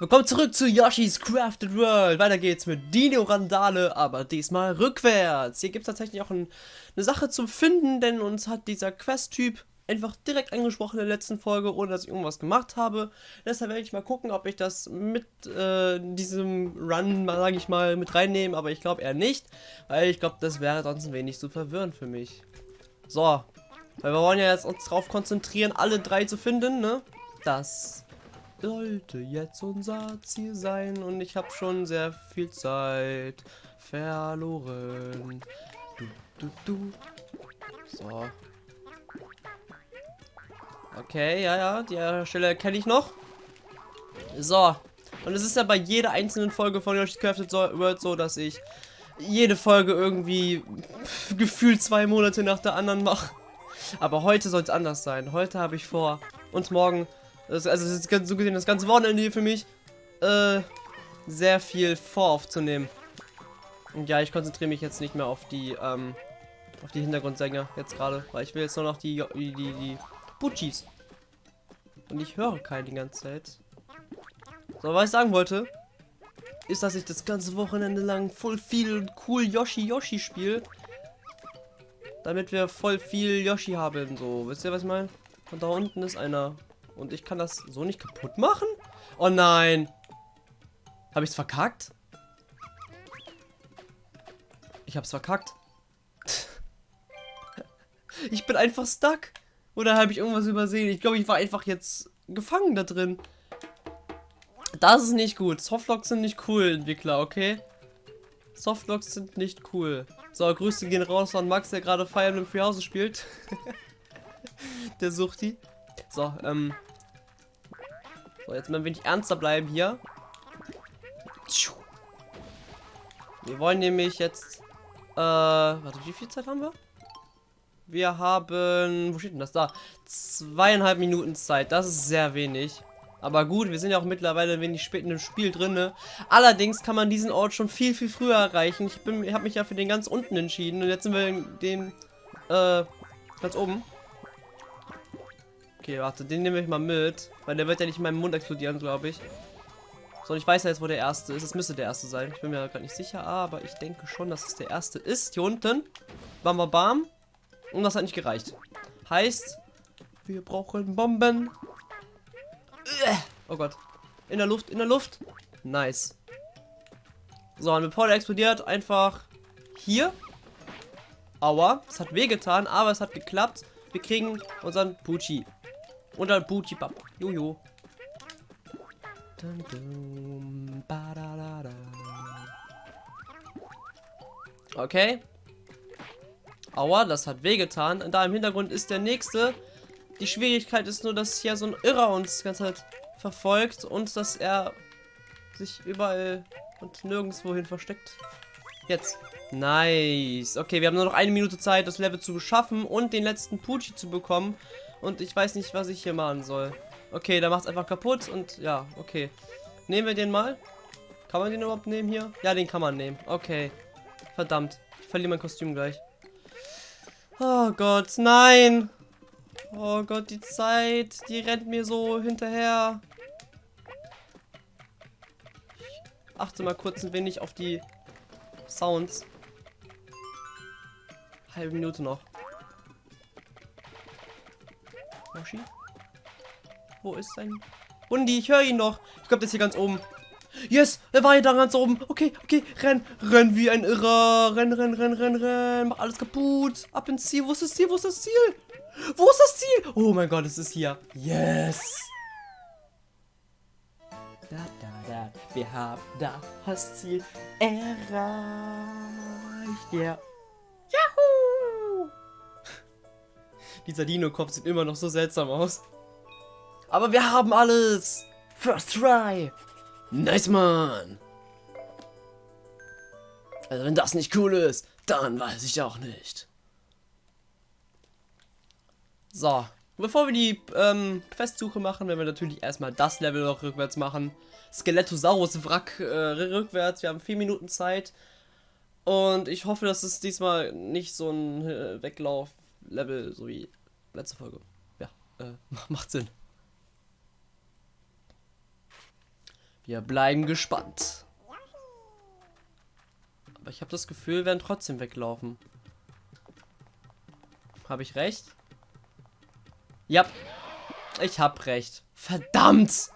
Willkommen zurück zu Yoshi's Crafted World. Weiter geht's mit Dino Randale, aber diesmal rückwärts. Hier gibt es tatsächlich auch ein, eine Sache zum Finden, denn uns hat dieser Quest-Typ einfach direkt angesprochen in der letzten Folge, ohne dass ich irgendwas gemacht habe. Deshalb werde ich mal gucken, ob ich das mit äh, diesem Run, sage ich mal, mit reinnehme, aber ich glaube eher nicht, weil ich glaube, das wäre sonst ein wenig zu verwirrend für mich. So, weil wir wollen ja jetzt uns darauf konzentrieren, alle drei zu finden, ne? Das sollte jetzt unser Ziel sein und ich habe schon sehr viel Zeit verloren. Du, du, du. So. Okay, ja, ja, die Stelle kenne ich noch. So. Und es ist ja bei jeder einzelnen Folge von Yoshi's Crafted World so, dass ich jede Folge irgendwie gefühlt zwei Monate nach der anderen mache. Aber heute soll es anders sein. Heute habe ich vor, und morgen das, also das ist so gesehen das ganze Wochenende hier für mich, äh, sehr viel voraufzunehmen. Und ja, ich konzentriere mich jetzt nicht mehr auf die, ähm, auf die Hintergrundsänger jetzt gerade, weil ich will jetzt nur noch die, die, die, die Butchis. Und ich höre keinen die ganze Zeit. So, was ich sagen wollte, ist, dass ich das ganze Wochenende lang voll viel cool Yoshi Yoshi spiele. Damit wir voll viel Yoshi haben, so. Wisst ihr, was ich meine? Und da unten ist einer. Und ich kann das so nicht kaputt machen? Oh nein. Habe ich es verkackt? Ich habe es verkackt. ich bin einfach stuck. Oder habe ich irgendwas übersehen? Ich glaube, ich war einfach jetzt gefangen da drin. Das ist nicht gut. Softlocks sind nicht cool, Entwickler, okay? Softlocks sind nicht cool. So, Grüße gehen raus an Max, der gerade Fire Emblem Freehouse spielt. der sucht die. So, ähm, so, jetzt mal ein wenig ernster bleiben hier. Wir wollen nämlich jetzt... Äh, warte, wie viel Zeit haben wir? Wir haben... Wo steht denn das? Da. Zweieinhalb Minuten Zeit. Das ist sehr wenig. Aber gut, wir sind ja auch mittlerweile ein wenig spät in dem Spiel drin. Allerdings kann man diesen Ort schon viel, viel früher erreichen. Ich, ich habe mich ja für den ganz unten entschieden. Und jetzt sind wir in den... Äh, ganz oben. Okay, warte, den nehme ich mal mit. Weil der wird ja nicht in meinem Mund explodieren, glaube ich. So, ich weiß ja jetzt, wo der erste ist. Es müsste der erste sein. Ich bin mir gerade nicht sicher, aber ich denke schon, dass es der erste ist. Hier unten. Bam, bam, bam. Und das hat nicht gereicht. Heißt, wir brauchen Bomben. Oh Gott. In der Luft, in der Luft. Nice. So, und bevor der explodiert, einfach hier. Aua, es hat wehgetan, aber es hat geklappt. Wir kriegen unseren Pucci. Und dann Booty Bab. Jojo. Okay. Aua, das hat wehgetan. Und da im Hintergrund ist der nächste. Die Schwierigkeit ist nur, dass hier so ein Irrer uns ganze Zeit verfolgt und dass er sich überall und nirgendwohin versteckt. Jetzt. Nice. Okay, wir haben nur noch eine Minute Zeit, das Level zu beschaffen und den letzten Pucci zu bekommen. Und ich weiß nicht, was ich hier machen soll. Okay, da macht es einfach kaputt und ja, okay. Nehmen wir den mal. Kann man den überhaupt nehmen hier? Ja, den kann man nehmen. Okay. Verdammt. Ich verliere mein Kostüm gleich. Oh Gott, nein. Oh Gott, die Zeit, die rennt mir so hinterher. Ich achte mal kurz ein wenig auf die Sounds. Halbe Minute noch. Yoshi? Wo ist sein... Hundi, ich höre ihn noch. Ich glaube, der ist hier ganz oben. Yes, er war hier da ganz oben. Okay, okay, renn, renn wie ein Irrer. Renn, renn, renn, renn, renn. Mach alles kaputt. Ab ins Ziel. Wo ist das Ziel? Wo ist das Ziel? Wo ist das Ziel? Oh mein Gott, es ist hier. Yes. Da, da, da. Wir haben das Ziel erreicht. Ja. Dieser Dino-Kopf sieht immer noch so seltsam aus. Aber wir haben alles. First try. Nice, man. Also wenn das nicht cool ist, dann weiß ich auch nicht. So, bevor wir die ähm, Questsuche machen, werden wir natürlich erstmal das Level noch rückwärts machen. Skelettosaurus Wrack äh, rückwärts. Wir haben vier Minuten Zeit. Und ich hoffe, dass es diesmal nicht so ein äh, Weglauf-Level so wie letzte Folge. Ja, äh, macht Sinn. Wir bleiben gespannt. Aber ich habe das Gefühl, wir werden trotzdem weglaufen. Habe ich recht? Ja. Ich habe recht. Verdammt!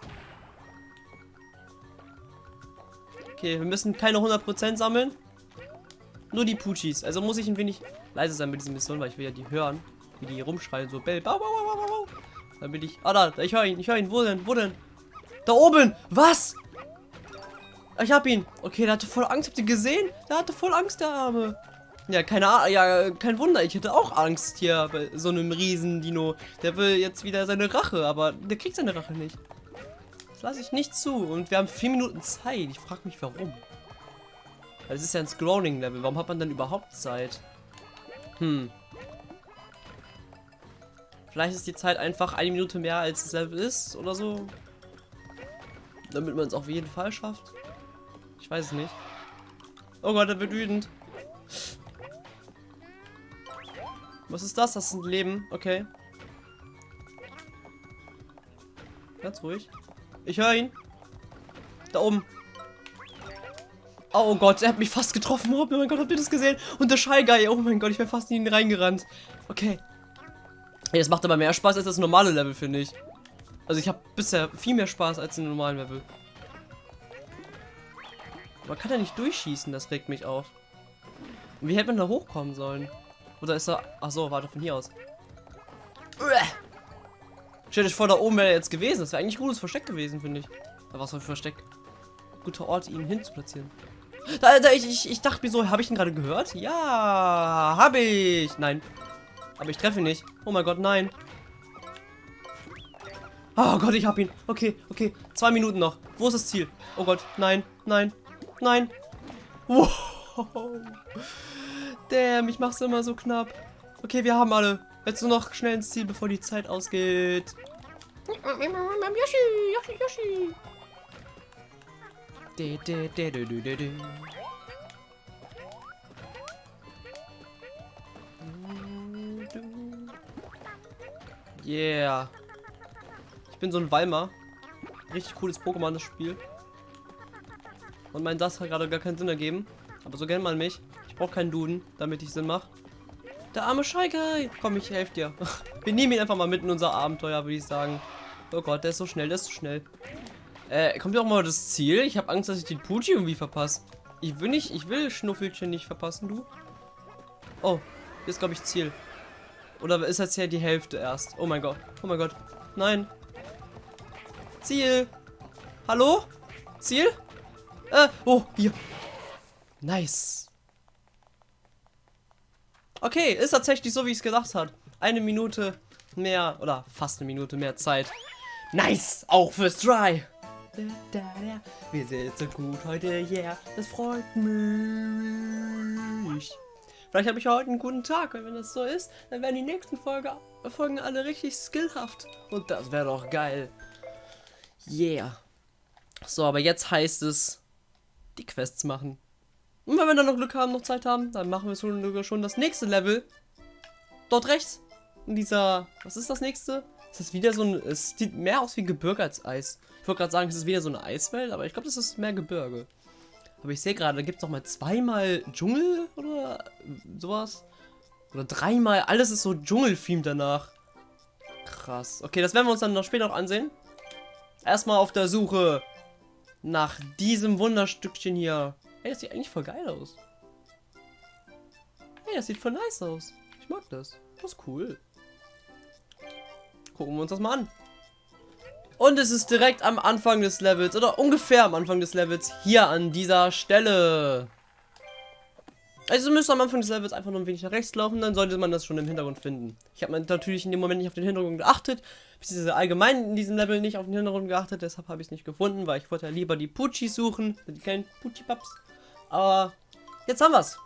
Okay, wir müssen keine 100% sammeln. Nur die Puchis. Also muss ich ein wenig leise sein mit diesen Missionen, weil ich will ja die hören. Wie die rumschreien, so Bell. Bau, bau, bau, bau, bau. Damit ich. Ah, da, ich höre ihn, ich höre ihn. Wo denn? Wo denn? Da oben! Was? Ich hab ihn. Okay, der hatte voll Angst. Habt ihr gesehen? Der hatte voll Angst, der Arme. Ja, keine Ahnung. Ja, kein Wunder. Ich hätte auch Angst hier bei so einem riesen Dino. Der will jetzt wieder seine Rache, aber der kriegt seine Rache nicht. Das lasse ich nicht zu. Und wir haben vier Minuten Zeit. Ich frage mich, warum. Es ist ja ein Scrolling-Level. Warum hat man dann überhaupt Zeit? Hm. Vielleicht ist die Zeit einfach eine Minute mehr als das Level ist oder so. Damit man es auf jeden Fall schafft. Ich weiß es nicht. Oh Gott, er wird wütend. Was ist das? Das ist ein Leben. Okay. Ganz ruhig. Ich höre ihn. Da oben. Oh Gott, er hat mich fast getroffen. Oh mein Gott, habt ihr das gesehen? Und der Shy. Oh mein Gott, ich wäre fast in ihn reingerannt. Okay. Hey, das macht aber mehr Spaß als das normale Level, finde ich. Also ich habe bisher viel mehr Spaß als in normalen Level. Man kann ja nicht durchschießen, das regt mich auf. Wie hätte man da hochkommen sollen? Oder ist er... Achso, warte, von hier aus. Stellt euch vor, da oben wäre er jetzt gewesen. Das wäre eigentlich ein gutes Versteck gewesen, finde ich. Da war es ein Versteck. Guter Ort, ihn hinzuplatzieren. Da, ich, ich, ich dachte mir so, habe ich ihn gerade gehört? Ja, habe ich. Nein. Aber ich treffe ihn nicht. Oh mein Gott, nein. Oh Gott, ich habe ihn. Okay, okay. Zwei Minuten noch. Wo ist das Ziel? Oh Gott, nein, nein, nein. Wow. Damn, ich mach's immer so knapp. Okay, wir haben alle. Jetzt nur noch schnell ins Ziel, bevor die Zeit ausgeht. Yoshi, Yoshi, Yoshi. De, de. Yeah. Ich bin so ein Weimar. Richtig cooles Pokémon, das Spiel. Und mein das hat gerade gar keinen Sinn ergeben. Aber so kennt man mich. Ich brauche keinen Duden, damit ich Sinn mache. Der arme Guy. Komm, ich helfe dir. Wir nehmen ihn einfach mal mit in unser Abenteuer, würde ich sagen. Oh Gott, der ist so schnell, der ist so schnell. Äh, kommt ja auch mal das Ziel? Ich habe Angst, dass ich den Pucci irgendwie verpasse. Ich will nicht, ich will Schnuffelchen nicht verpassen, du. Oh, hier ist, glaube ich, Ziel. Oder ist das ja die Hälfte erst? Oh mein Gott. Oh mein Gott. Nein. Ziel. Hallo? Ziel? Äh, oh, hier. Nice. Okay, ist tatsächlich so, wie ich es gedacht habe. Eine Minute mehr, oder fast eine Minute mehr Zeit. Nice, auch fürs Dry. Wir sind so gut heute, yeah, das freut mich. Vielleicht habe ich heute einen guten Tag und wenn das so ist, dann werden die nächsten Folge, Folgen alle richtig skillhaft. Und das wäre doch geil. Yeah. So, aber jetzt heißt es, die Quests machen. Und wenn wir dann noch Glück haben, noch Zeit haben, dann machen wir sogar schon das nächste Level. Dort rechts. In dieser, was ist das nächste? Ist das wieder so ein, es sieht mehr aus wie Gebirge als Eis. Ich wollte gerade sagen, es ist wieder so eine Eiswelt, aber ich glaube, das ist mehr Gebirge. Aber ich sehe gerade, da gibt es noch mal zweimal Dschungel oder sowas. Oder dreimal, alles ist so Dschungel-Theme danach. Krass. Okay, das werden wir uns dann noch später noch ansehen. Erstmal auf der Suche nach diesem Wunderstückchen hier. Hey, das sieht eigentlich voll geil aus. Hey, das sieht voll nice aus. Ich mag das. Das ist cool. Gucken wir uns das mal an. Und es ist direkt am Anfang des Levels, oder ungefähr am Anfang des Levels, hier an dieser Stelle. Also müsst am Anfang des Levels einfach nur ein wenig nach rechts laufen, dann sollte man das schon im Hintergrund finden. Ich habe natürlich in dem Moment nicht auf den Hintergrund geachtet, beziehungsweise allgemein in diesem Level nicht auf den Hintergrund geachtet, deshalb habe ich es nicht gefunden, weil ich wollte ja lieber die Puchis suchen, die kleinen Puchi-Paps. Aber jetzt haben wir es.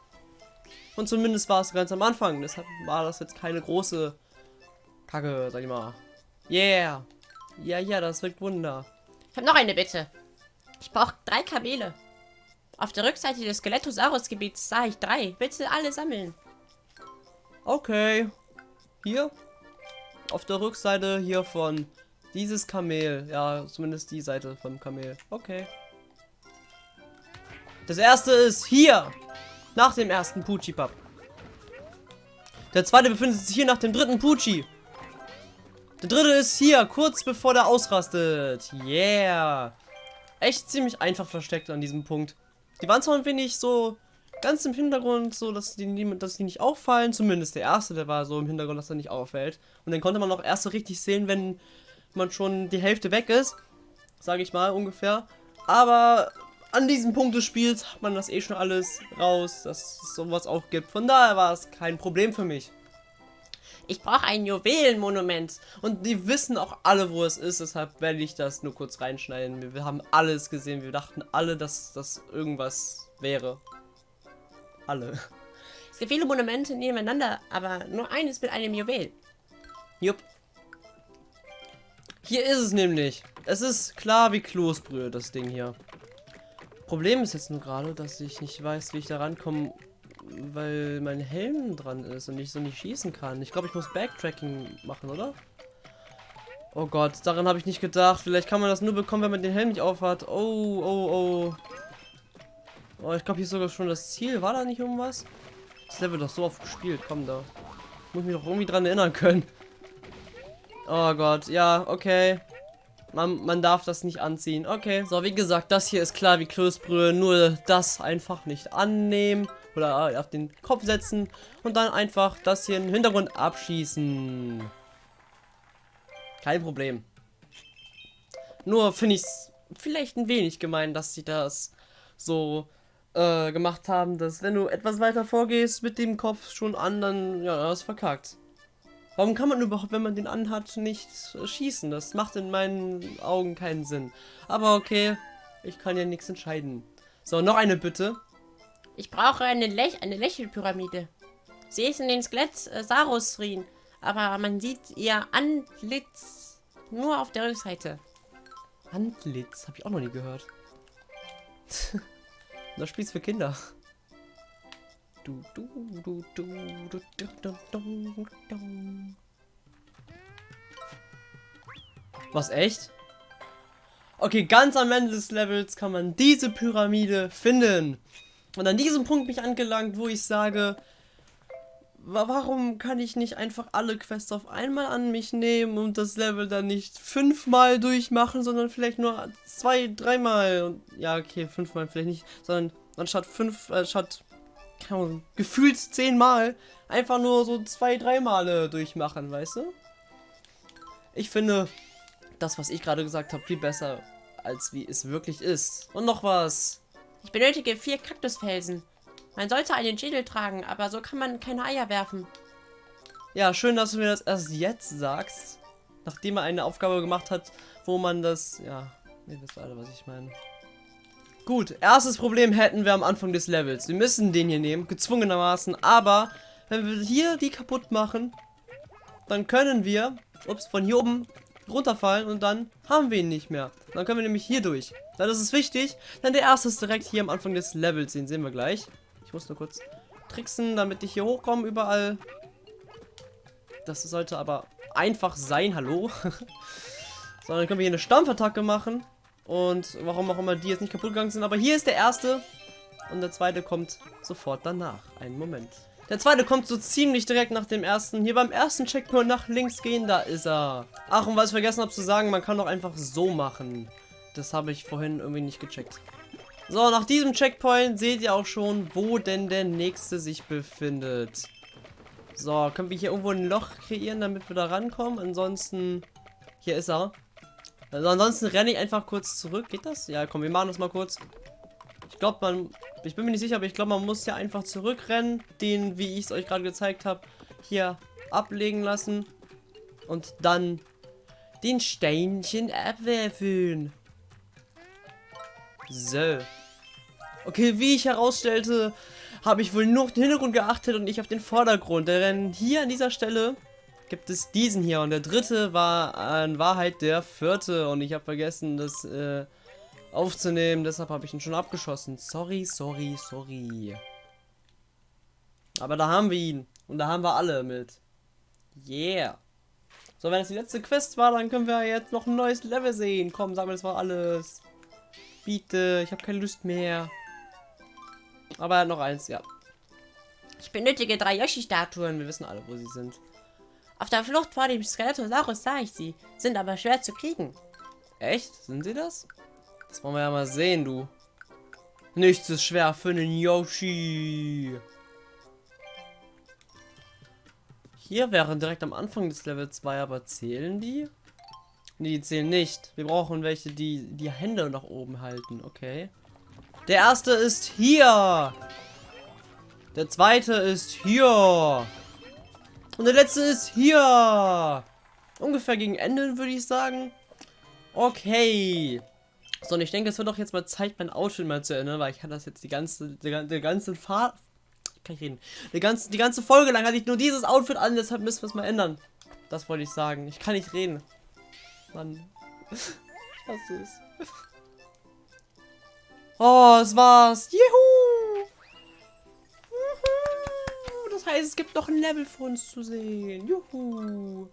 Und zumindest war es ganz am Anfang, deshalb war das jetzt keine große Kacke, sag ich mal. Yeah. Ja, ja, das wirkt Wunder. Ich habe noch eine Bitte. Ich brauche drei Kamele. Auf der Rückseite des Skelettosaurus-Gebiets sah ich drei. Bitte alle sammeln. Okay. Hier. Auf der Rückseite hier von Dieses Kamel. Ja, zumindest die Seite vom Kamel. Okay. Das erste ist hier. Nach dem ersten Pucci-Pub. Der zweite befindet sich hier nach dem dritten Pucci. Der dritte ist hier, kurz bevor der ausrastet. Yeah. Echt ziemlich einfach versteckt an diesem Punkt. Die waren zwar ein wenig so ganz im Hintergrund, so dass die, dass die nicht auffallen. Zumindest der erste, der war so im Hintergrund, dass er nicht auffällt. Und dann konnte man auch erst so richtig sehen, wenn man schon die Hälfte weg ist. Sage ich mal ungefähr. Aber an diesem Punkt des Spiels hat man das eh schon alles raus, dass es sowas auch gibt. Von daher war es kein Problem für mich. Ich brauche ein Juwelenmonument. Und die wissen auch alle, wo es ist, deshalb werde ich das nur kurz reinschneiden. Wir, wir haben alles gesehen, wir dachten alle, dass das irgendwas wäre. Alle. Es gibt viele Monumente nebeneinander, aber nur eines mit einem Juwel. Jupp. Hier ist es nämlich. Es ist klar wie Kloßbrühe, das Ding hier. Problem ist jetzt nur gerade, dass ich nicht weiß, wie ich da rankomme, weil mein Helm dran ist und ich so nicht schießen kann. Ich glaube, ich muss Backtracking machen, oder? Oh Gott, daran habe ich nicht gedacht. Vielleicht kann man das nur bekommen, wenn man den Helm nicht aufhat. Oh, oh, oh. Oh, ich glaube, hier ist sogar schon das Ziel. War da nicht irgendwas? Das Level doch so oft gespielt. Komm da. Muss mich doch irgendwie dran erinnern können. Oh Gott, ja, okay. Man, man darf das nicht anziehen. Okay, so wie gesagt, das hier ist klar wie Klößbrühe. Nur das einfach nicht annehmen. Oder auf den Kopf setzen. Und dann einfach das hier im Hintergrund abschießen. Kein Problem. Nur finde ich es vielleicht ein wenig gemein, dass sie das so äh, gemacht haben, dass wenn du etwas weiter vorgehst mit dem Kopf schon an, dann ja, das verkackt. Warum kann man überhaupt, wenn man den anhat, nicht schießen? Das macht in meinen Augen keinen Sinn. Aber okay, ich kann ja nichts entscheiden. So, noch eine Bitte. Ich brauche eine, Lech eine Lächelpyramide. Sie ist in den Skelett äh, Sarus-Ruinen, aber man sieht ihr Antlitz nur auf der Rückseite. Antlitz? Habe ich auch noch nie gehört. das spielst für Kinder. Du, du, du, du, du, du, du, du. Was, echt? Okay, ganz am Ende des Levels kann man diese Pyramide finden. Und an diesem Punkt bin ich angelangt, wo ich sage, warum kann ich nicht einfach alle Quests auf einmal an mich nehmen und das Level dann nicht fünfmal durchmachen, sondern vielleicht nur zwei, dreimal. ja, okay, fünfmal vielleicht nicht, sondern anstatt fünf, äh, statt Ahnung, gefühlt zehnmal einfach nur so zwei, drei Male durchmachen, weißt du? Ich finde das, was ich gerade gesagt habe, viel besser, als wie es wirklich ist. Und noch was. Ich benötige vier Kaktusfelsen. Man sollte einen Schädel tragen, aber so kann man keine Eier werfen. Ja, schön, dass du mir das erst jetzt sagst. Nachdem er eine Aufgabe gemacht hat, wo man das... Ja, ihr wisst alle, was ich meine. Gut, erstes Problem hätten wir am Anfang des Levels. Wir müssen den hier nehmen, gezwungenermaßen. Aber, wenn wir hier die kaputt machen, dann können wir, ups, von hier oben runterfallen und dann haben wir ihn nicht mehr. Dann können wir nämlich hier durch. Dann ist es wichtig, denn der erste ist direkt hier am Anfang des Levels, den sehen wir gleich. Ich muss nur kurz tricksen, damit ich hier hochkomme überall. Das sollte aber einfach sein, hallo. so, dann können wir hier eine Stampfattacke machen. Und warum auch immer die jetzt nicht kaputt gegangen sind. Aber hier ist der erste. Und der zweite kommt sofort danach. Einen Moment. Der zweite kommt so ziemlich direkt nach dem ersten. Hier beim ersten Checkpoint nach links gehen, da ist er. Ach, und was ich vergessen habe zu sagen, man kann doch einfach so machen. Das habe ich vorhin irgendwie nicht gecheckt. So, nach diesem Checkpoint seht ihr auch schon, wo denn der nächste sich befindet. So, können wir hier irgendwo ein Loch kreieren, damit wir da rankommen? Ansonsten, hier ist er. Also ansonsten renne ich einfach kurz zurück. Geht das? Ja, komm, wir machen das mal kurz. Ich glaube, man... Ich bin mir nicht sicher, aber ich glaube, man muss ja einfach zurückrennen. Den, wie ich es euch gerade gezeigt habe, hier ablegen lassen. Und dann den Steinchen abwerfen. So. Okay, wie ich herausstellte, habe ich wohl nur auf den Hintergrund geachtet und nicht auf den Vordergrund. Denn hier an dieser Stelle gibt es diesen hier. Und der dritte war in Wahrheit der vierte. Und ich habe vergessen, das äh, aufzunehmen. Deshalb habe ich ihn schon abgeschossen. Sorry, sorry, sorry. Aber da haben wir ihn. Und da haben wir alle mit. Yeah. So, wenn es die letzte Quest war, dann können wir jetzt noch ein neues Level sehen. Komm, sag mir, das war alles. Bitte, ich habe keine Lust mehr. Aber noch eins, ja. Ich benötige drei Yoshi-Statuen. Wir wissen alle, wo sie sind. Auf der Flucht vor dem Skeletosaurus sah ich sie, sind aber schwer zu kriegen. Echt? Sind sie das? Das wollen wir ja mal sehen, du. Nichts ist schwer für einen Yoshi. Hier wären direkt am Anfang des Level 2, aber zählen die? Nee, die zählen nicht. Wir brauchen welche, die die Hände nach oben halten. Okay. Der erste ist hier. Der zweite ist hier. Und der letzte ist hier. Ungefähr gegen Ende, würde ich sagen. Okay. So, und ich denke, es wird doch jetzt mal Zeit, mein Outfit mal zu ändern, weil ich kann das jetzt die ganze, die, die ganze Fahrt, kann ich reden, die ganze, die ganze Folge lang hatte ich nur dieses Outfit an, deshalb müssen wir es mal ändern. Das wollte ich sagen. Ich kann nicht reden. Mann. Ich hasse es. Oh, es war's. Juhu! Das heißt, es gibt noch ein Level für uns zu sehen. Juhu!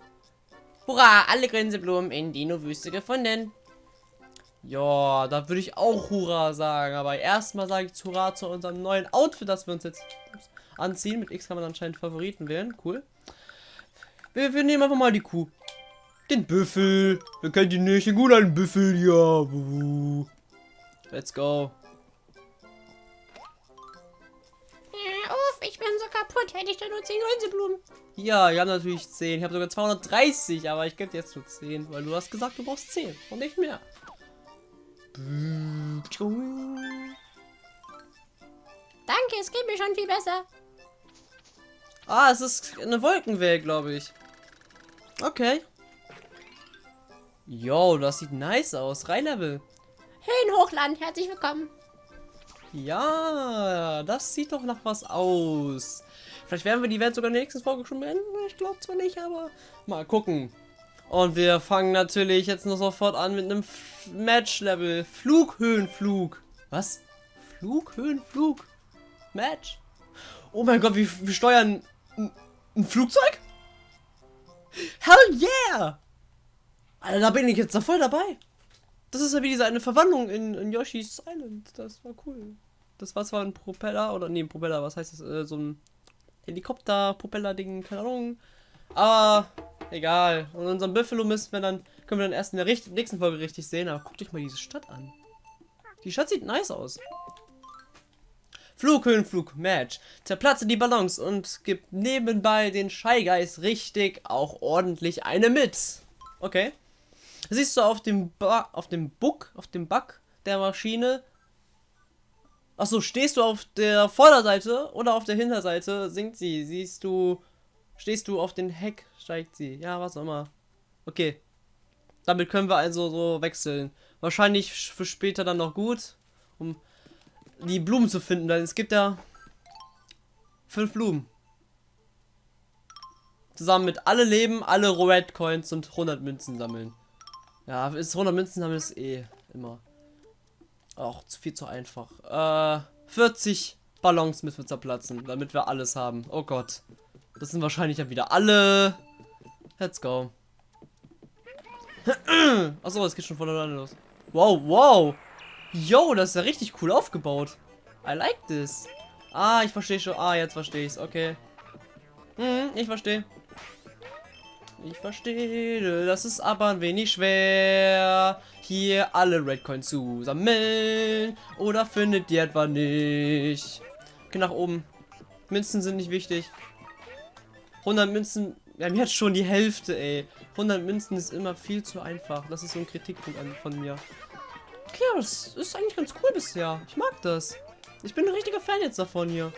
Hurra, alle Grinseblumen in Dino-Wüste gefunden. Ja, da würde ich auch Hurra sagen. Aber erstmal sage ich Hurra zu unserem neuen Outfit, das wir uns jetzt anziehen. Mit X kann man anscheinend Favoriten wählen. Cool. Wir, wir nehmen einfach mal die Kuh. Den Büffel. Wer kennt ihn nicht? Den guten Büffel. Ja. Let's go. Ja, uff, ich bin so kaputt. Hätte ich da nur 10 Grinseblumen. Ja, ich habe natürlich 10. Ich habe sogar 230, aber ich gebe dir jetzt nur 10, weil du hast gesagt, du brauchst 10 und nicht mehr. Danke, es geht mir schon viel besser. Ah, es ist eine Wolkenwelt, glaube ich. Okay. Yo, das sieht nice aus. Rheinlevel. Höhenhochland, herzlich willkommen. Ja, das sieht doch nach was aus. Vielleicht werden wir die Welt sogar in der nächsten Folge schon beenden. Ich glaube zwar nicht, aber mal gucken. Und wir fangen natürlich jetzt noch sofort an mit einem Match-Level. Flughöhenflug. Was? Flughöhenflug? Match? Oh mein Gott, wir, wir steuern ein, ein Flugzeug? Hell yeah! Alter, da bin ich jetzt da voll dabei. Das ist ja wie diese eine Verwandlung in, in Yoshi's Island. Das war cool. Das war zwar ein Propeller, oder nee, ein Propeller, was heißt das? Äh, so ein Helikopter-Propeller-Ding, keine Ahnung. Aber egal. Und unseren Buffalo müssen wir dann, können wir dann erst in der nächsten Folge richtig sehen. Aber guckt euch mal diese Stadt an. Die Stadt sieht nice aus. Flughöhenflug, Match. Zerplatze die Ballons und gib nebenbei den Guys richtig auch ordentlich eine mit. Okay. Siehst du auf dem ba auf dem Buck, auf dem Back der Maschine. Achso, stehst du auf der Vorderseite oder auf der Hinterseite, sinkt sie. Siehst du, stehst du auf den Heck, steigt sie. Ja, was auch immer. Okay. Damit können wir also so wechseln. Wahrscheinlich für später dann noch gut, um die Blumen zu finden, denn es gibt ja fünf Blumen. Zusammen mit alle Leben, alle Red Coins und 100 Münzen sammeln. Ja, ist 100 Münzen sammeln ist eh immer. Auch zu viel zu einfach. Äh, 40 Ballons müssen wir zerplatzen, damit wir alles haben. Oh Gott. Das sind wahrscheinlich ja wieder alle. Let's go. Achso, es geht schon von alleine los. Wow, wow. Yo, das ist ja richtig cool aufgebaut. I like this. Ah, ich verstehe schon. Ah, jetzt verstehe ich es. Okay. Hm, ich verstehe. Ich verstehe. Das ist aber ein wenig schwer. Hier alle Redcoins zu sammeln. Oder findet ihr etwa nicht? Okay, nach oben. Münzen sind nicht wichtig. 100 Münzen. Wir haben jetzt schon die Hälfte, ey. 100 Münzen ist immer viel zu einfach. Das ist so ein Kritikpunkt von mir. Okay, das ist eigentlich ganz cool bisher. Ich mag das. Ich bin ein richtiger Fan jetzt davon hier.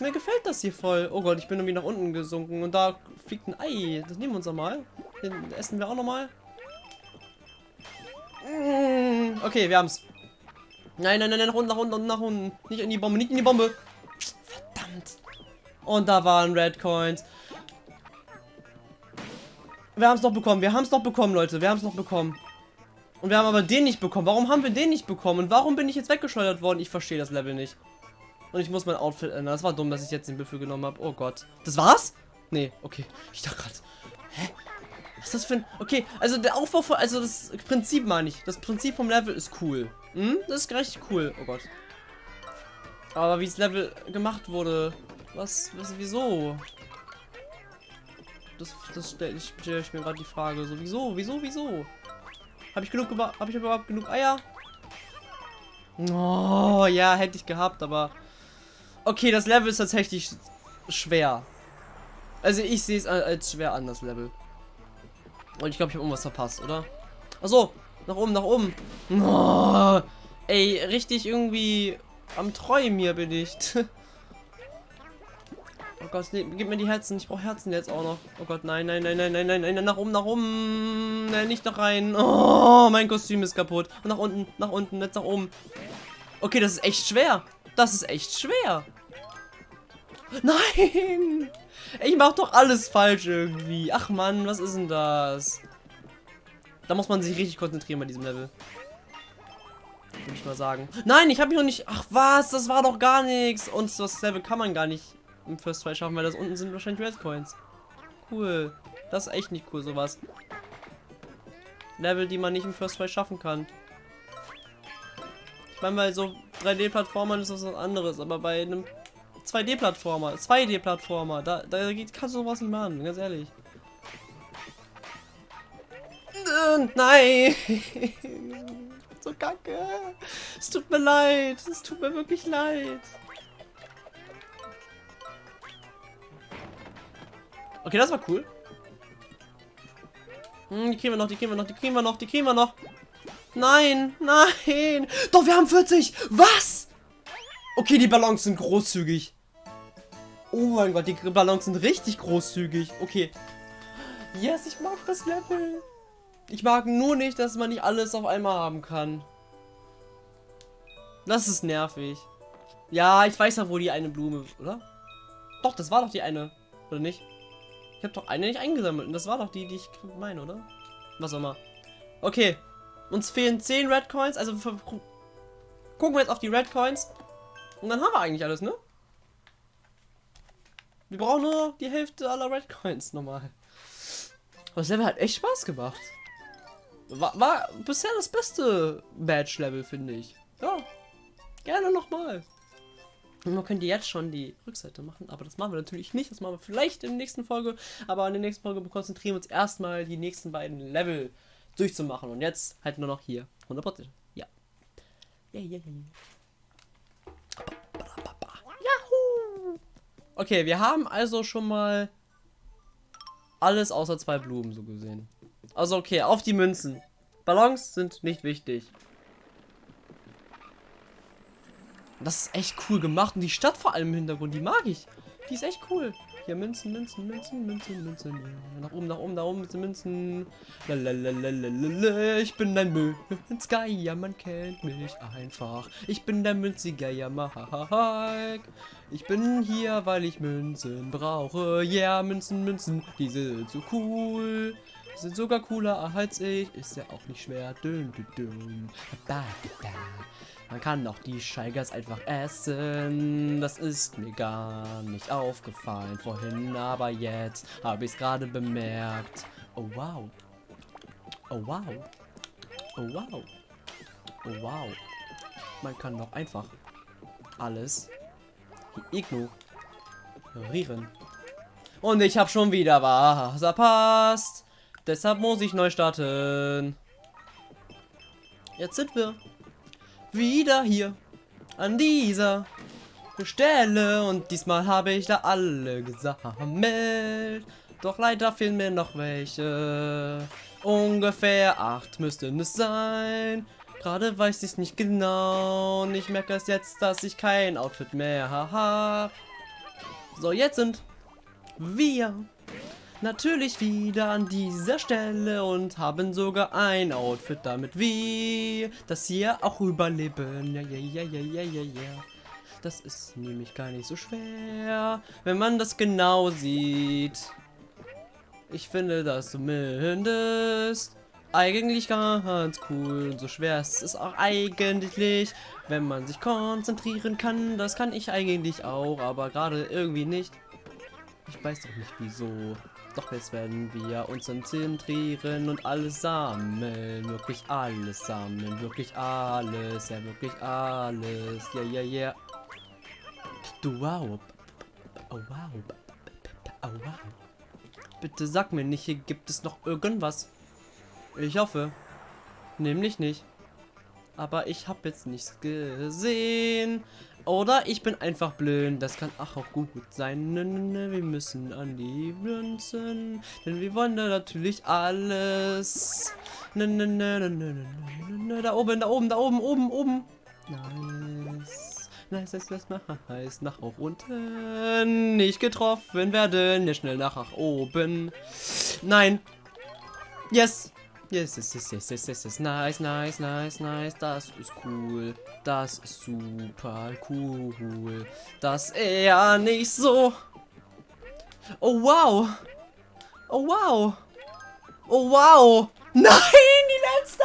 Mir gefällt das hier voll. Oh Gott, ich bin irgendwie nach unten gesunken. Und da fliegt ein Ei. Das nehmen wir uns mal. Den essen wir auch nochmal. Mmh, okay, wir haben's. Nein, nein, nein, nach unten, nach unten, nach unten. Nicht in die Bombe, nicht in die Bombe. Verdammt. Und da waren Red Coins. Wir haben es noch bekommen. Wir haben es noch bekommen, Leute. Wir haben es noch bekommen. Und wir haben aber den nicht bekommen. Warum haben wir den nicht bekommen? Und warum bin ich jetzt weggeschleudert worden? Ich verstehe das Level nicht. Und ich muss mein Outfit ändern. Das war dumm, dass ich jetzt den Büffel genommen habe. Oh Gott. Das war's? Nee, okay. Ich dachte gerade. Hä? Was ist das für ein... Okay, also der Aufbau von... Also das Prinzip meine ich. Das Prinzip vom Level ist cool. Hm? Das ist richtig cool. Oh Gott. Aber wie das Level gemacht wurde... Was... was wieso? Das, das stelle ich, stell ich mir gerade die Frage. So, wieso? Wieso? Wieso? Habe ich genug... Habe ich überhaupt genug Eier? Oh, ja, hätte ich gehabt, aber... Okay, das Level ist tatsächlich schwer. Also ich sehe es als schwer an, das Level. Und ich glaube, ich habe irgendwas verpasst, oder? Achso, nach oben, nach oben. Oh, ey, richtig irgendwie am Träumen hier bin ich. oh Gott, nee, gib mir die Herzen. Ich brauche Herzen jetzt auch noch. Oh Gott, nein, nein, nein, nein, nein, nein, nein, nach oben, nach oben. Nein, nicht noch rein. Oh, mein Kostüm ist kaputt. Und nach unten, nach unten, jetzt nach oben. Okay, das ist echt schwer. Das ist echt schwer. Nein! Ich mach doch alles falsch irgendwie. Ach man, was ist denn das? Da muss man sich richtig konzentrieren bei diesem Level. Würde ich mal sagen. Nein, ich habe mich noch nicht... Ach was, das war doch gar nichts. Und das Level kann man gar nicht im First Try schaffen, weil das unten sind wahrscheinlich Red Coins. Cool. Das ist echt nicht cool, sowas. Level, die man nicht im First Try schaffen kann. Ich meine, bei so 3D-Plattformern ist das was anderes, aber bei einem 2D-Plattformer, 2D-Plattformer, da, da geht, kannst du sowas nicht machen, ganz ehrlich. Nein! so kacke! Es tut mir leid, es tut mir wirklich leid. Okay, das war cool. Hm, die kriegen wir noch, die kriegen wir noch, die kriegen wir noch, die kriegen wir noch. Nein, nein. Doch, wir haben 40. Was? Okay, die Ballons sind großzügig. Oh mein Gott, die Ballons sind richtig großzügig. Okay. Yes, ich mag das Level. Ich mag nur nicht, dass man nicht alles auf einmal haben kann. Das ist nervig. Ja, ich weiß ja, wo die eine Blume, oder? Doch, das war doch die eine, oder nicht? Ich habe doch eine nicht eingesammelt und das war doch die, die ich meine, oder? Was auch immer. Okay, uns fehlen 10 Red Coins, also gucken wir jetzt auf die Red Coins. Und dann haben wir eigentlich alles, ne? Wir brauchen nur die Hälfte aller Red Coins nochmal. Aber das Level hat echt Spaß gemacht. War, war bisher das beste Badge-Level, finde ich. Ja, gerne nochmal. Man könnte jetzt schon die Rückseite machen, aber das machen wir natürlich nicht. Das machen wir vielleicht in der nächsten Folge. Aber in der nächsten Folge konzentrieren wir uns erstmal die nächsten beiden Level durchzumachen. Und jetzt halt nur noch hier 100%. Ja. Ja, ja, ja. Okay, wir haben also schon mal alles außer zwei Blumen so gesehen. Also okay, auf die Münzen. Ballons sind nicht wichtig. Das ist echt cool gemacht und die Stadt vor allem im Hintergrund, die mag ich. Die ist echt cool. Hier Münzen, Münzen, Münzen, Münzen, Münzen. Ja, nach oben, nach oben, nach oben Münzen, Münzen. Lalalala, ich bin ein Münzgeier, ja, man kennt mich einfach. Ich bin der Münziger, ja, Mike. Ich bin hier, weil ich Münzen brauche. Ja, yeah, Münzen, Münzen, die sind so cool. Die sind sogar cooler als ich. Ist ja auch nicht schwer. Dün, dün, dün. Ba, ba. Man kann doch die Scheigers einfach essen. Das ist mir gar nicht aufgefallen vorhin, aber jetzt habe ich es gerade bemerkt. Oh wow. Oh wow. Oh wow. Oh wow. Man kann doch einfach alles ignorieren. Und ich habe schon wieder was verpasst. Deshalb muss ich neu starten. Jetzt sind wir wieder hier an dieser Stelle und diesmal habe ich da alle gesammelt. Doch leider fehlen mir noch welche. Ungefähr acht müssten es sein. Gerade weiß ich es nicht genau. Und ich merke es jetzt, dass ich kein Outfit mehr habe. So, jetzt sind wir natürlich wieder an dieser Stelle und haben sogar ein Outfit, damit wir das hier auch überleben. Ja, ja, ja, ja, ja, ja, ja. Das ist nämlich gar nicht so schwer, wenn man das genau sieht. Ich finde das zumindest eigentlich ganz cool. So schwer ist es auch eigentlich, wenn man sich konzentrieren kann. Das kann ich eigentlich auch, aber gerade irgendwie nicht. Ich weiß doch nicht wieso. Doch jetzt werden wir uns konzentrieren und alles sammeln. Wirklich alles sammeln. Wirklich alles. Ja, wirklich alles. Ja, ja, ja. Du wow. Oh wow. Oh wow. Bitte sag mir nicht, hier gibt es noch irgendwas. Ich hoffe. Nämlich nicht. Aber ich habe jetzt nichts gesehen. Oder ich bin einfach blöd. Das kann auch, auch gut sein. Ne, ne, ne, wir müssen an die Münzen. Denn wir wollen da natürlich alles. Ne, ne, ne, ne, ne, ne, ne, da oben, da oben, da oben, oben, oben. Nice. Nice, nice, nice, nice. Nach auch unten. Nicht getroffen werden. Ja, schnell nach, nach oben. Nein. Yes. Yes, yes, yes, yes, yes, yes, yes. Nice, nice, nice, nice. Das ist cool. Das ist super cool. Das eher nicht so. Oh, wow. Oh, wow. Oh, wow. Nein, die letzte!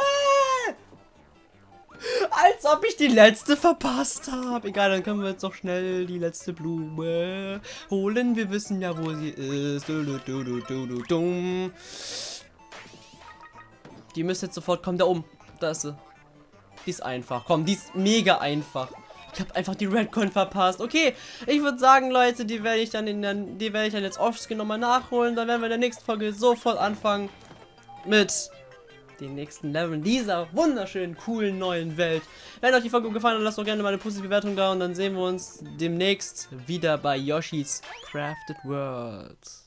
Als ob ich die letzte verpasst habe. Egal, dann können wir jetzt noch schnell die letzte Blume holen. Wir wissen ja, wo sie ist. Du, du, du, Die müsste jetzt sofort kommen. Da oben. Da ist sie. Die ist einfach. Komm, die ist mega einfach. Ich habe einfach die Redcoin verpasst. Okay, ich würde sagen, Leute, die werde ich dann in der, die werde ich dann jetzt offscreen nochmal nachholen. Dann werden wir in der nächsten Folge sofort anfangen mit den nächsten Leveln dieser wunderschönen, coolen neuen Welt. Wenn euch die Folge gefallen hat, lasst doch gerne mal eine positive Bewertung da und dann sehen wir uns demnächst wieder bei Yoshi's Crafted World.